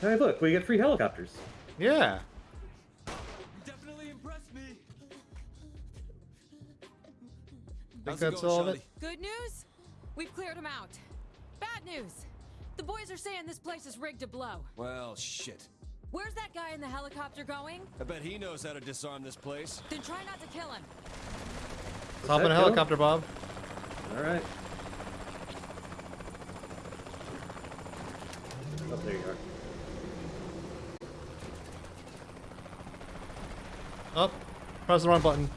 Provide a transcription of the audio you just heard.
Hey, look, we get free helicopters. Yeah. Definitely impressed me. Think How's that's going, all of it? Good news? We've cleared him out. Bad news. The boys are saying this place is rigged to blow. Well, shit. Where's that guy in the helicopter going? I bet he knows how to disarm this place. Then try not to kill him. Hop in a that, Joe? helicopter, Bob. All right. Oh, there you are. Oh, press the wrong button.